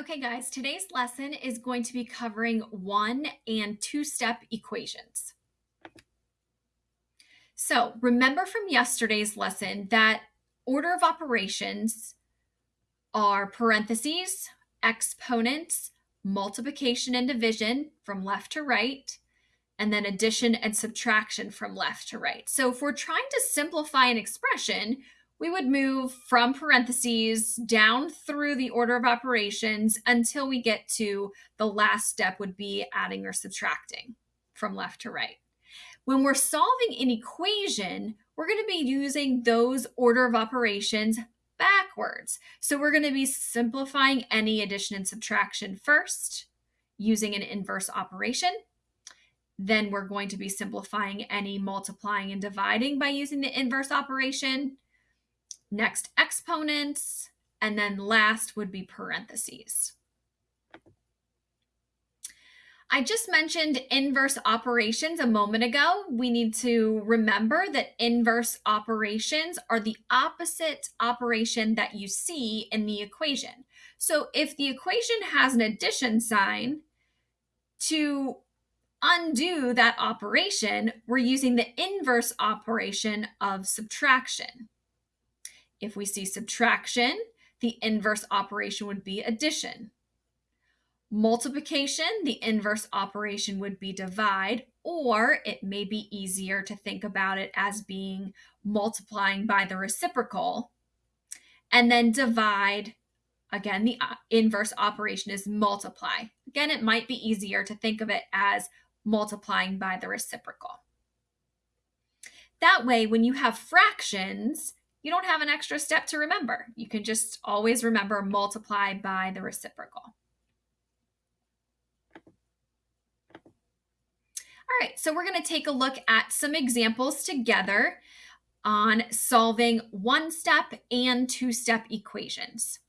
Okay, guys, today's lesson is going to be covering one and two step equations. So, remember from yesterday's lesson that order of operations are parentheses, exponents, multiplication and division from left to right, and then addition and subtraction from left to right. So, if we're trying to simplify an expression, we would move from parentheses down through the order of operations until we get to the last step would be adding or subtracting from left to right. When we're solving an equation, we're going to be using those order of operations backwards. So we're going to be simplifying any addition and subtraction first using an inverse operation. Then we're going to be simplifying any multiplying and dividing by using the inverse operation next exponents, and then last would be parentheses. I just mentioned inverse operations a moment ago. We need to remember that inverse operations are the opposite operation that you see in the equation. So if the equation has an addition sign, to undo that operation, we're using the inverse operation of subtraction. If we see subtraction, the inverse operation would be addition. Multiplication, the inverse operation would be divide, or it may be easier to think about it as being multiplying by the reciprocal. And then divide, again, the uh, inverse operation is multiply. Again, it might be easier to think of it as multiplying by the reciprocal. That way, when you have fractions, you don't have an extra step to remember. You can just always remember multiply by the reciprocal. All right, so we're going to take a look at some examples together on solving one-step and two-step equations.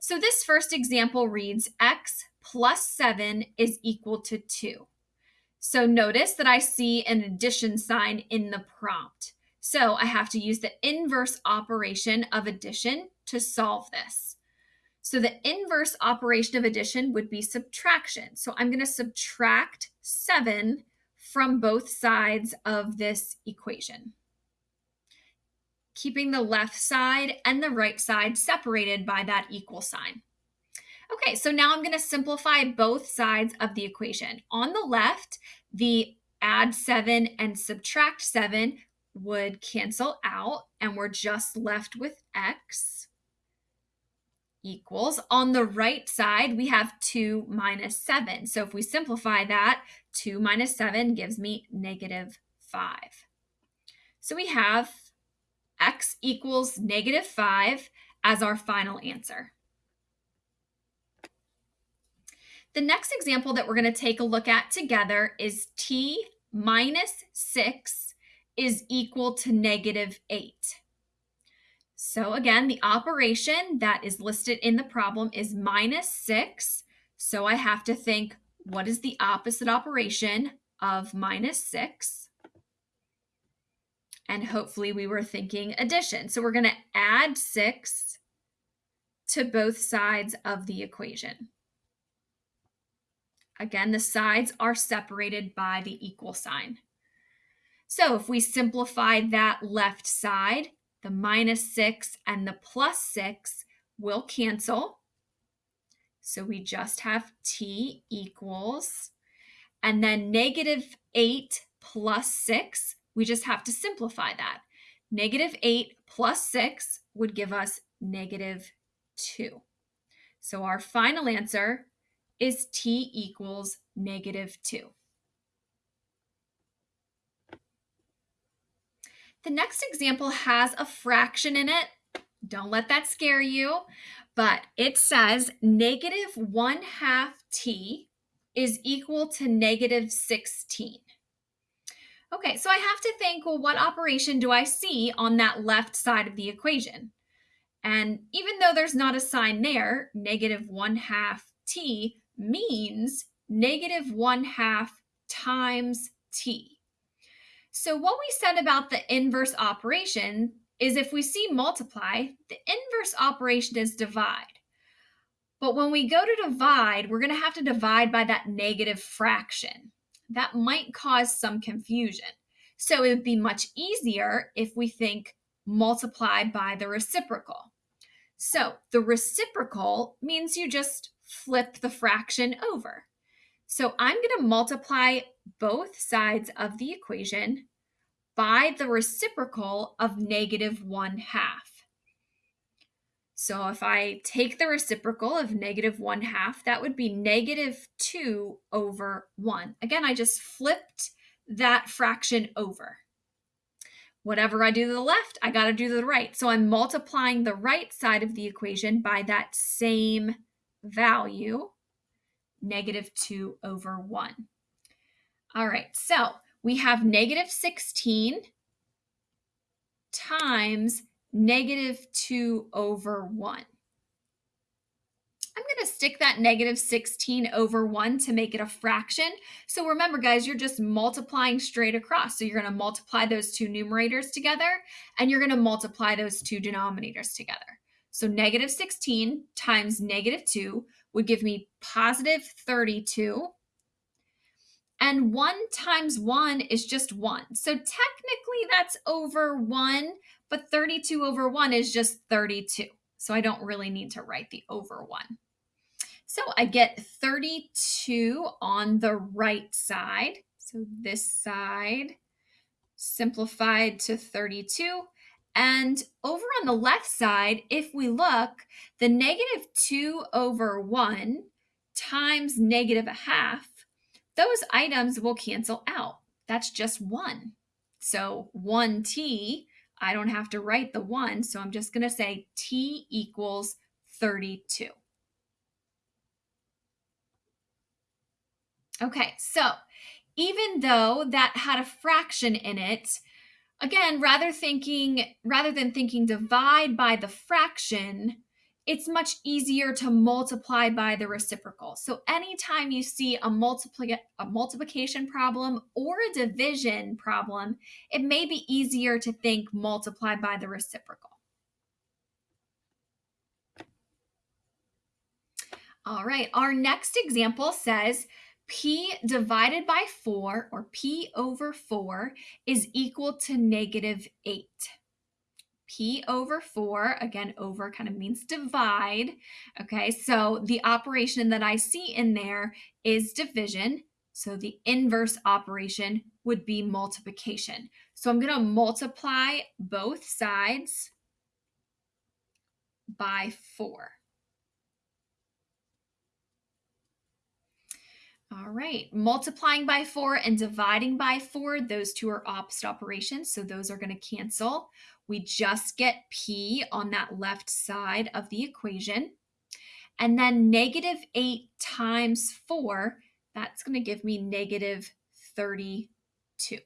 So this first example reads x plus 7 is equal to 2. So notice that I see an addition sign in the prompt. So I have to use the inverse operation of addition to solve this. So the inverse operation of addition would be subtraction. So I'm going to subtract 7 from both sides of this equation, keeping the left side and the right side separated by that equal sign. Okay, so now I'm going to simplify both sides of the equation. On the left, the add 7 and subtract 7 would cancel out and we're just left with x equals. On the right side, we have 2 minus 7. So if we simplify that, 2 minus 7 gives me negative 5. So we have x equals negative 5 as our final answer. The next example that we're going to take a look at together is t minus 6 is equal to negative 8. So again, the operation that is listed in the problem is minus 6. So I have to think, what is the opposite operation of minus 6? And hopefully we were thinking addition. So we're going to add 6 to both sides of the equation. Again, the sides are separated by the equal sign. So if we simplify that left side, the minus 6 and the plus 6 will cancel. So we just have t equals, and then negative 8 plus 6, we just have to simplify that. Negative 8 plus 6 would give us negative 2. So our final answer is t equals negative 2. The next example has a fraction in it. Don't let that scare you, but it says negative 1 half t is equal to negative 16. Okay, so I have to think, well, what operation do I see on that left side of the equation? And even though there's not a sign there, negative 1 half t means negative 1 half times t. So what we said about the inverse operation is if we see multiply, the inverse operation is divide. But when we go to divide, we're going to have to divide by that negative fraction. That might cause some confusion. So it would be much easier if we think multiply by the reciprocal. So the reciprocal means you just flip the fraction over. So I'm going to multiply both sides of the equation by the reciprocal of negative 1 half. So if I take the reciprocal of negative 1 half, that would be negative 2 over 1. Again, I just flipped that fraction over. Whatever I do to the left, I got to do to the right. So I'm multiplying the right side of the equation by that same value, negative 2 over 1. All right, so we have negative 16 times negative 2 over 1. I'm going to stick that negative 16 over 1 to make it a fraction. So remember, guys, you're just multiplying straight across. So you're going to multiply those two numerators together, and you're going to multiply those two denominators together. So negative 16 times negative 2 would give me positive 32. And 1 times 1 is just 1. So technically that's over 1, but 32 over 1 is just 32. So I don't really need to write the over 1. So I get 32 on the right side. So this side simplified to 32. And over on the left side, if we look, the negative 2 over 1 times negative a half, those items will cancel out. That's just 1. So 1t I don't have to write the 1, so I'm just going to say t equals 32. Okay, so even though that had a fraction in it, again, rather thinking rather than thinking divide by the fraction, it's much easier to multiply by the reciprocal. So anytime you see a, multipli a multiplication problem or a division problem, it may be easier to think multiply by the reciprocal. All right, our next example says p divided by 4, or p over 4, is equal to negative 8 p over 4, again, over kind of means divide. Okay, so the operation that I see in there is division. So the inverse operation would be multiplication. So I'm going to multiply both sides by 4. All right, multiplying by 4 and dividing by 4, those two are opposite operations, so those are going to cancel we just get p on that left side of the equation. And then negative 8 times 4, that's going to give me negative 32.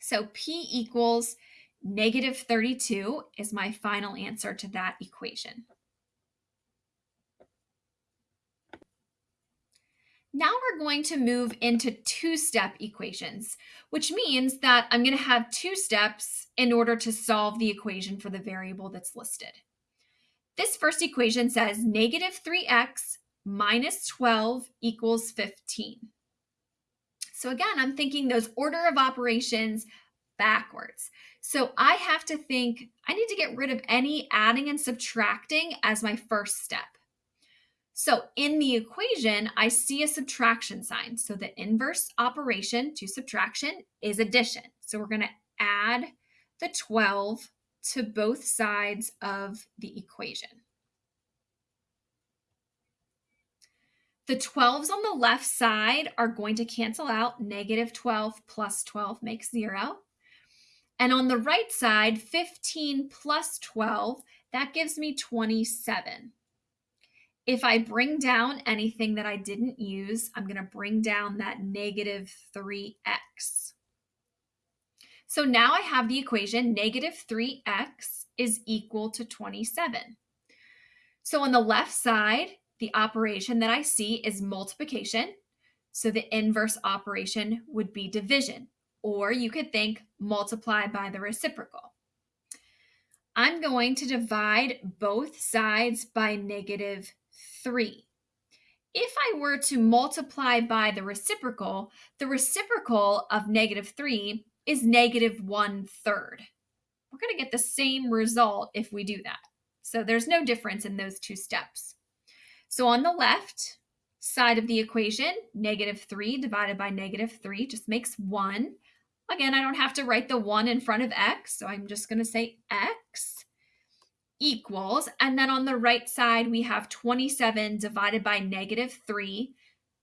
So p equals negative 32 is my final answer to that equation. Now we're going to move into two-step equations, which means that I'm going to have two steps in order to solve the equation for the variable that's listed. This first equation says negative 3x minus 12 equals 15. So again, I'm thinking those order of operations backwards. So I have to think, I need to get rid of any adding and subtracting as my first step. So in the equation, I see a subtraction sign. So the inverse operation to subtraction is addition. So we're going to add the 12 to both sides of the equation. The 12s on the left side are going to cancel out. Negative 12 plus 12 makes 0. And on the right side, 15 plus 12, that gives me 27. If I bring down anything that I didn't use, I'm going to bring down that negative 3x. So now I have the equation negative 3x is equal to 27. So on the left side, the operation that I see is multiplication. So the inverse operation would be division, or you could think multiply by the reciprocal. I'm going to divide both sides by negative 3. If I were to multiply by the reciprocal, the reciprocal of negative 3 is negative 1 third. We're going to get the same result if we do that. So there's no difference in those two steps. So on the left side of the equation, negative 3 divided by negative 3 just makes 1. Again, I don't have to write the 1 in front of x, so I'm just going to say x equals, and then on the right side, we have 27 divided by negative 3.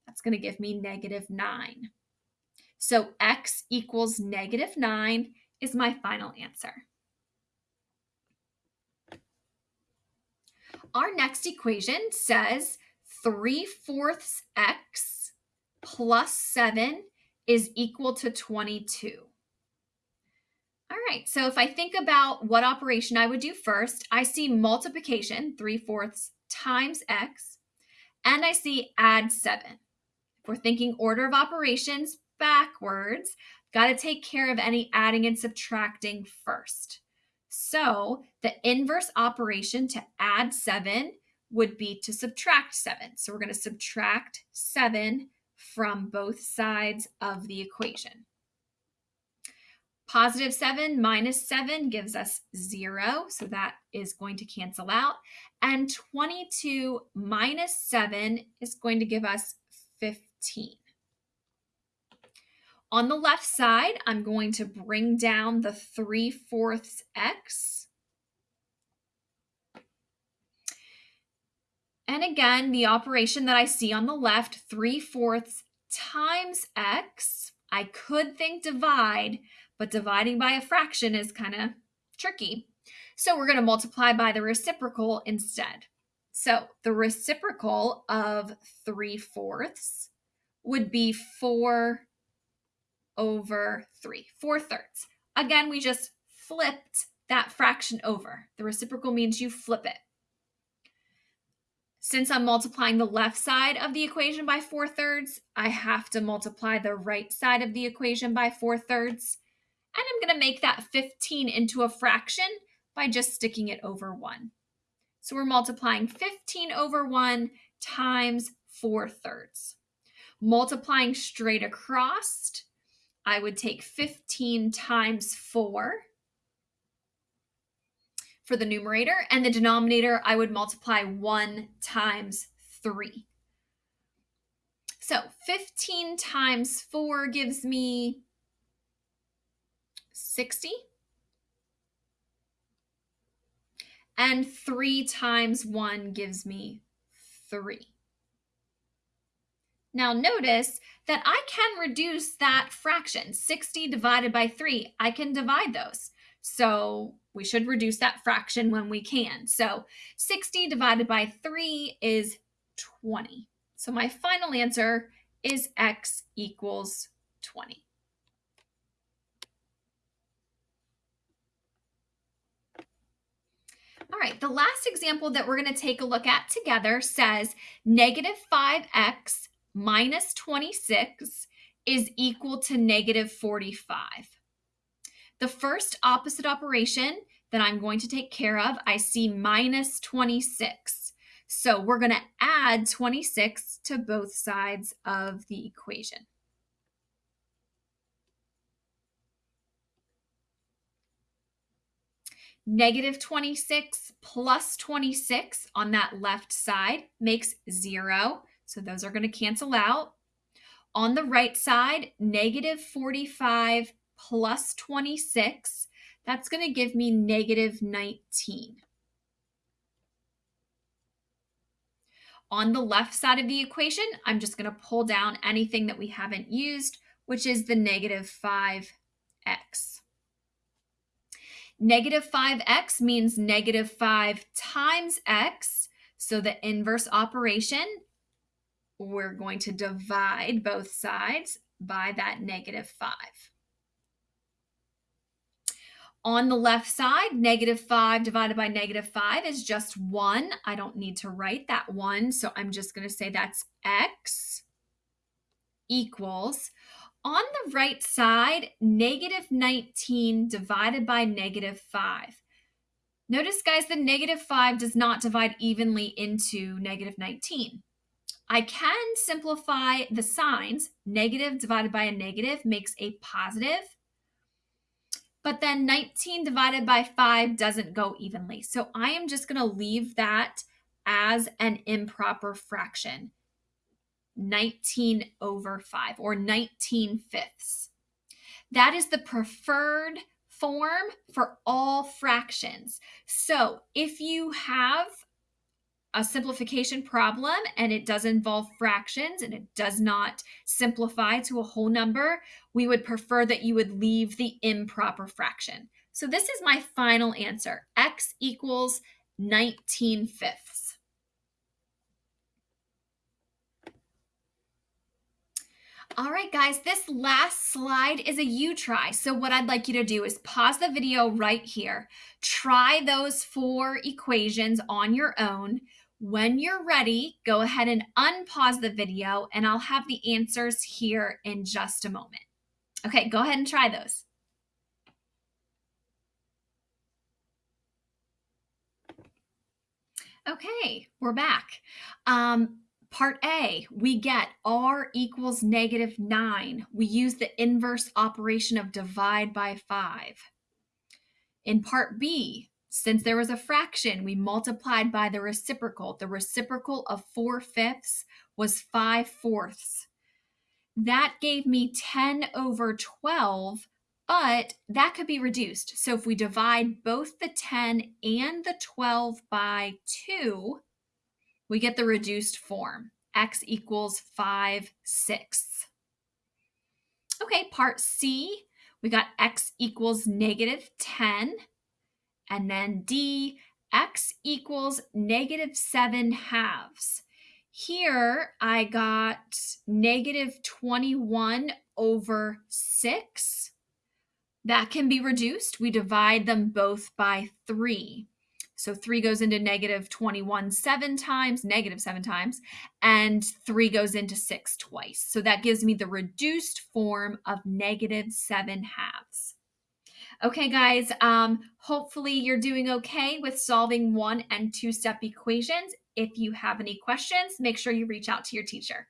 That's going to give me negative 9. So x equals negative 9 is my final answer. Our next equation says 3 fourths x plus 7 is equal to 22. All right, so if I think about what operation I would do first, I see multiplication, 3 fourths times x, and I see add 7. If we're thinking order of operations backwards, got to take care of any adding and subtracting first. So the inverse operation to add 7 would be to subtract 7. So we're going to subtract 7 from both sides of the equation. Positive 7 minus 7 gives us 0, so that is going to cancel out. And 22 minus 7 is going to give us 15. On the left side, I'm going to bring down the 3 fourths x. And again, the operation that I see on the left, 3 fourths times x. I could think divide, but dividing by a fraction is kind of tricky. So we're going to multiply by the reciprocal instead. So the reciprocal of 3 fourths would be 4 over 3, 4 thirds. Again, we just flipped that fraction over. The reciprocal means you flip it. Since I'm multiplying the left side of the equation by 4 thirds, I have to multiply the right side of the equation by 4 thirds. And I'm going to make that 15 into a fraction by just sticking it over 1. So we're multiplying 15 over 1 times 4 thirds. Multiplying straight across, I would take 15 times 4 for the numerator, and the denominator I would multiply 1 times 3. So 15 times 4 gives me 60. And 3 times 1 gives me 3. Now notice that I can reduce that fraction, 60 divided by 3. I can divide those. So we should reduce that fraction when we can. So 60 divided by 3 is 20. So my final answer is x equals 20. All right, the last example that we're going to take a look at together says negative 5x minus 26 is equal to negative 45. The first opposite operation that I'm going to take care of, I see minus 26. So we're going to add 26 to both sides of the equation. Negative 26 plus 26 on that left side makes 0. So those are going to cancel out. On the right side, negative 45 plus 26, that's going to give me negative 19. On the left side of the equation, I'm just going to pull down anything that we haven't used, which is the negative 5x. Negative 5x means negative 5 times x, so the inverse operation we're going to divide both sides by that negative 5. On the left side, negative 5 divided by negative 5 is just 1. I don't need to write that 1, so I'm just going to say that's x equals. On the right side, negative 19 divided by negative 5. Notice, guys, the negative 5 does not divide evenly into negative 19. I can simplify the signs. Negative divided by a negative makes a positive. But then 19 divided by 5 doesn't go evenly. So I am just going to leave that as an improper fraction. 19 over 5 or 19 fifths. That is the preferred form for all fractions. So if you have a simplification problem and it does involve fractions and it does not simplify to a whole number, we would prefer that you would leave the improper fraction. So this is my final answer. X equals 19 fifths. All right, guys, this last slide is a you try. So what I'd like you to do is pause the video right here. Try those four equations on your own. When you're ready, go ahead and unpause the video and I'll have the answers here in just a moment. Okay, go ahead and try those. Okay, we're back. Um, part A, we get R equals negative 9. We use the inverse operation of divide by 5. In part B, since there was a fraction, we multiplied by the reciprocal. The reciprocal of 4 fifths was 5 fourths. That gave me 10 over 12, but that could be reduced. So if we divide both the 10 and the 12 by 2, we get the reduced form. x equals 5 sixths. Okay, part C, we got x equals negative 10 and then D, x equals negative 7 halves. Here I got negative 21 over 6. That can be reduced. We divide them both by 3. So 3 goes into negative 21 seven times, negative 7 times, and 3 goes into 6 twice. So that gives me the reduced form of negative 7 halves. Okay, guys, um, hopefully you're doing okay with solving one and two step equations. If you have any questions, make sure you reach out to your teacher.